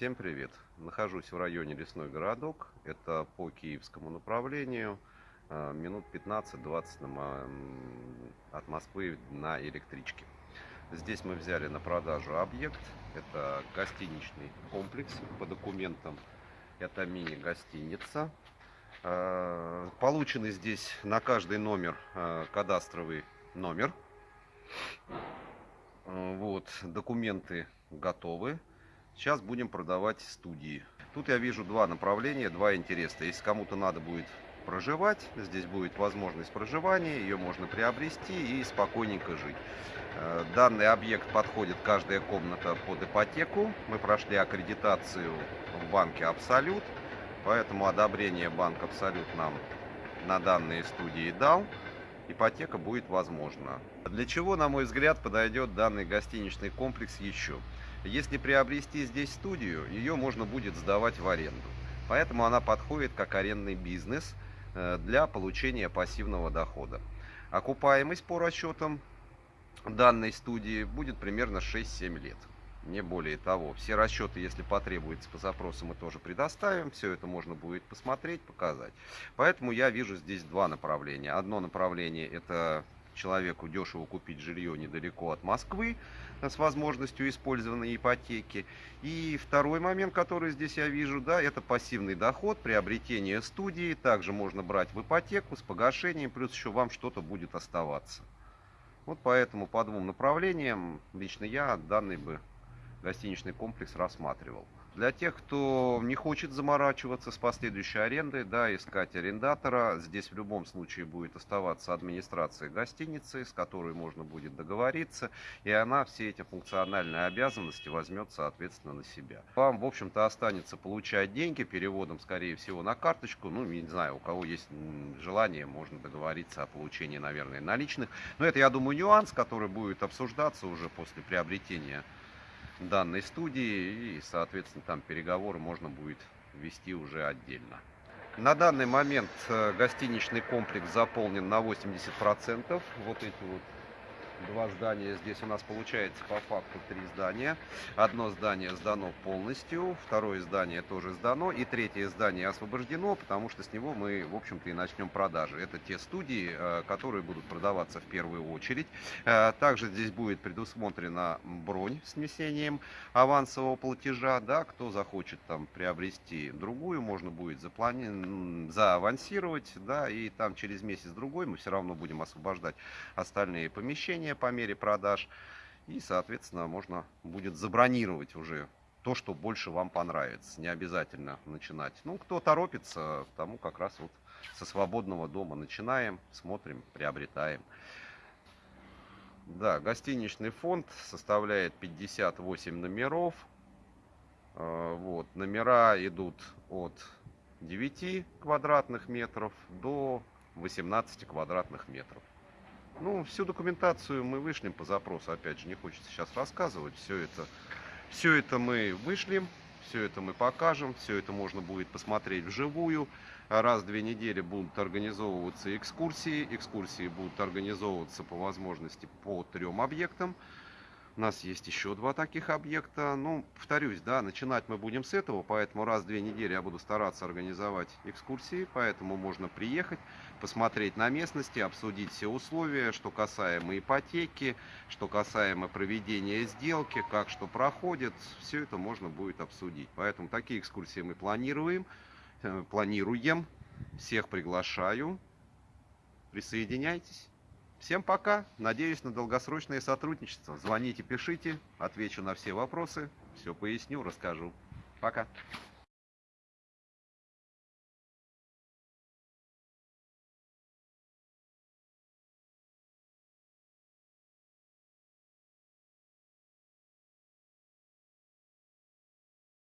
Всем привет! Нахожусь в районе Лесной городок. Это по киевскому направлению. Э, минут 15-20 от Москвы на электричке. Здесь мы взяли на продажу объект. Это гостиничный комплекс. По документам это мини-гостиница. Э, полученный здесь на каждый номер э, кадастровый номер. Вот, документы готовы. Сейчас будем продавать студии. Тут я вижу два направления, два интереса. Если кому-то надо будет проживать, здесь будет возможность проживания, ее можно приобрести и спокойненько жить. Э, данный объект подходит каждая комната под ипотеку. Мы прошли аккредитацию в банке Абсолют, поэтому одобрение банк Абсолют нам на данные студии дал. Ипотека будет возможна. Для чего, на мой взгляд, подойдет данный гостиничный комплекс еще? Если приобрести здесь студию, ее можно будет сдавать в аренду. Поэтому она подходит как арендный бизнес э, для получения пассивного дохода. Окупаемость по расчетам данной студии будет примерно 6-7 лет. Не более того. Все расчеты, если потребуется по запросу, мы тоже предоставим. Все это можно будет посмотреть, показать. Поэтому я вижу здесь два направления. Одно направление это человеку дешево купить жилье недалеко от Москвы с возможностью использования ипотеки. И второй момент, который здесь я вижу, да, это пассивный доход, приобретение студии. Также можно брать в ипотеку с погашением, плюс еще вам что-то будет оставаться. Вот поэтому по двум направлениям лично я данный бы гостиничный комплекс рассматривал. Для тех, кто не хочет заморачиваться с последующей арендой, да, искать арендатора, здесь в любом случае будет оставаться администрация гостиницы, с которой можно будет договориться, и она все эти функциональные обязанности возьмет, соответственно, на себя. Вам, в общем-то, останется получать деньги переводом, скорее всего, на карточку, ну, не знаю, у кого есть желание, можно договориться о получении, наверное, наличных. Но это, я думаю, нюанс, который будет обсуждаться уже после приобретения данной студии и, соответственно, там переговоры можно будет вести уже отдельно. На данный момент э, гостиничный комплекс заполнен на 80%. Вот эти вот два здания. Здесь у нас получается по факту три здания. Одно здание сдано полностью, второе здание тоже сдано, и третье здание освобождено, потому что с него мы, в общем-то, и начнем продажи. Это те студии, э, которые будут продаваться в первую очередь. Э, также здесь будет предусмотрена бронь с несением авансового платежа. Да, кто захочет там приобрести другую, можно будет заплани... заавансировать, да, и там через месяц-другой мы все равно будем освобождать остальные помещения предложения по мере продаж. И, соответственно, можно будет забронировать уже то, что больше вам понравится. Не обязательно начинать. Ну, кто торопится, тому как раз вот со свободного дома начинаем, смотрим, приобретаем. Да, гостиничный фонд составляет 58 номеров. Э, вот, номера идут от 9 квадратных метров до 18 квадратных метров. Ну, всю документацию мы вышлем по запросу, опять же, не хочется сейчас рассказывать. Все это, все это мы вышлем, все это мы покажем, все это можно будет посмотреть вживую. Раз в две недели будут организовываться экскурсии. Экскурсии будут организовываться по возможности по трем объектам. У нас есть еще два таких объекта. Ну, повторюсь, да, начинать мы будем с этого, поэтому раз в две недели я буду стараться организовать экскурсии, поэтому можно приехать, посмотреть на местности, обсудить все условия, что касаемо ипотеки, что касаемо проведения сделки, как что проходит, все это можно будет обсудить. Поэтому такие экскурсии мы планируем, э, планируем, всех приглашаю, присоединяйтесь. Всем пока. Надеюсь на долгосрочное сотрудничество. Звоните, пишите. Отвечу на все вопросы. Все поясню, расскажу. Пока.